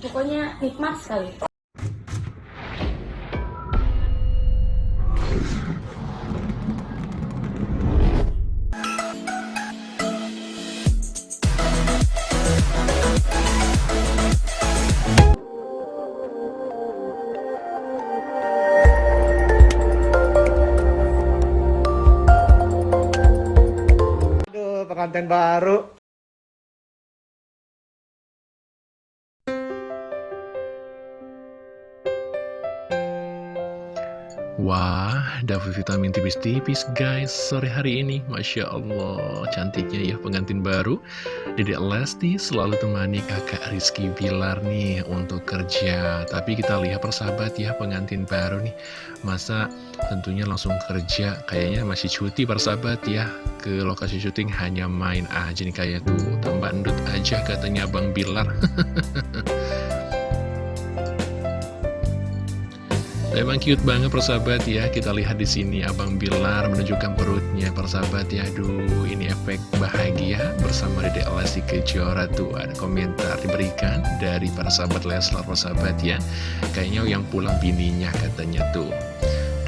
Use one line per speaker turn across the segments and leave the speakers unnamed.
pokoknya nikmat sekali
pengantin baru.
Wah, dapat vitamin tipis-tipis guys sore hari ini. Masya Allah, cantiknya ya pengantin baru. Dedek Lesti selalu temani kakak Rizky Bilar nih untuk kerja. Tapi kita lihat persahabat ya pengantin baru nih. Masa tentunya langsung kerja, kayaknya masih cuti persahabat ya. Ke lokasi syuting hanya main aja nih kayak tuh Tambah endut aja katanya Bang Bilar Memang cute banget persahabat ya. Kita lihat di sini Abang Bilar menunjukkan perutnya persahabat ya. Aduh, ini efek bahagia bersama Dede Lesti Kejora tuh. Ada komentar diberikan dari para sahabat Leslar persahabat ya. Kayaknya yang pulang bininya katanya tuh.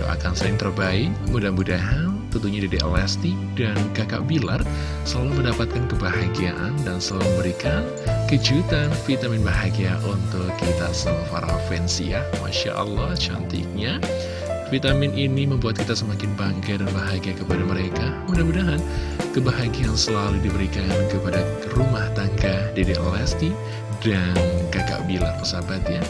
Doakan sering terbaik, mudah-mudahan tentunya Dede Lesti dan kakak Bilar selalu mendapatkan kebahagiaan dan selalu memberikan kejutan vitamin bahagia untuk kita semua para fans ya. Masya Allah cantiknya. Vitamin ini membuat kita semakin bangga dan bahagia kepada mereka. Mudah-mudahan kebahagiaan selalu diberikan kepada rumah tangga Dede Lesti dan kakak Bila persahabat ya.